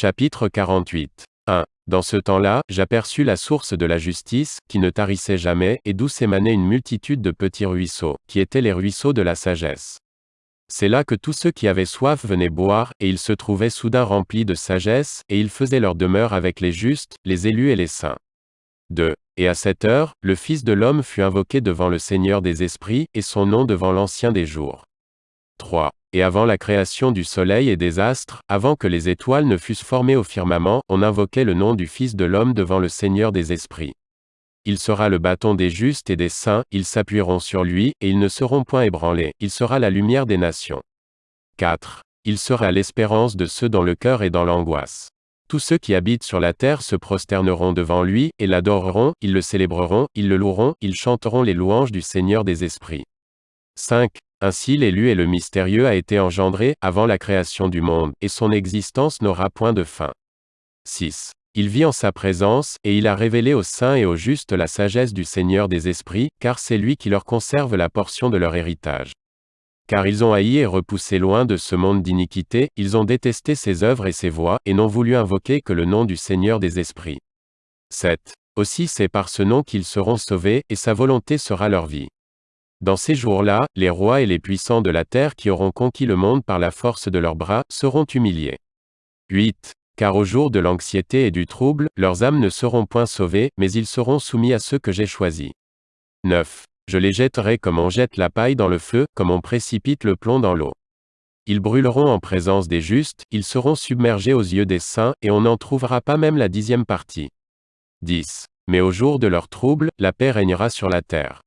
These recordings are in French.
Chapitre 48. 1. Dans ce temps-là, j'aperçus la source de la justice, qui ne tarissait jamais, et d'où s'émanait une multitude de petits ruisseaux, qui étaient les ruisseaux de la sagesse. C'est là que tous ceux qui avaient soif venaient boire, et ils se trouvaient soudain remplis de sagesse, et ils faisaient leur demeure avec les justes, les élus et les saints. 2. Et à cette heure, le Fils de l'homme fut invoqué devant le Seigneur des esprits, et son nom devant l'Ancien des jours. 3. Et avant la création du soleil et des astres, avant que les étoiles ne fussent formées au firmament, on invoquait le nom du Fils de l'homme devant le Seigneur des esprits. Il sera le bâton des justes et des saints, ils s'appuieront sur lui, et ils ne seront point ébranlés, il sera la lumière des nations. 4. Il sera l'espérance de ceux dont le cœur est dans l'angoisse. Tous ceux qui habitent sur la terre se prosterneront devant lui, et l'adoreront, ils le célébreront, ils le loueront, ils chanteront les louanges du Seigneur des esprits. 5. Ainsi l'élu et le mystérieux a été engendré, avant la création du monde, et son existence n'aura point de fin. 6. Il vit en sa présence, et il a révélé aux saints et aux justes la sagesse du Seigneur des esprits, car c'est lui qui leur conserve la portion de leur héritage. Car ils ont haï et repoussé loin de ce monde d'iniquité, ils ont détesté ses œuvres et ses voies, et n'ont voulu invoquer que le nom du Seigneur des esprits. 7. Aussi c'est par ce nom qu'ils seront sauvés, et sa volonté sera leur vie. Dans ces jours-là, les rois et les puissants de la terre qui auront conquis le monde par la force de leurs bras, seront humiliés. 8. Car au jour de l'anxiété et du trouble, leurs âmes ne seront point sauvées, mais ils seront soumis à ceux que j'ai choisis. 9. Je les jetterai comme on jette la paille dans le feu, comme on précipite le plomb dans l'eau. Ils brûleront en présence des justes, ils seront submergés aux yeux des saints, et on n'en trouvera pas même la dixième partie. 10. Mais au jour de leur trouble, la paix régnera sur la terre.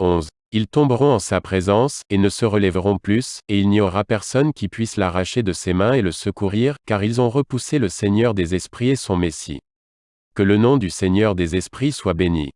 11. Ils tomberont en sa présence, et ne se relèveront plus, et il n'y aura personne qui puisse l'arracher de ses mains et le secourir, car ils ont repoussé le Seigneur des esprits et son Messie. Que le nom du Seigneur des esprits soit béni.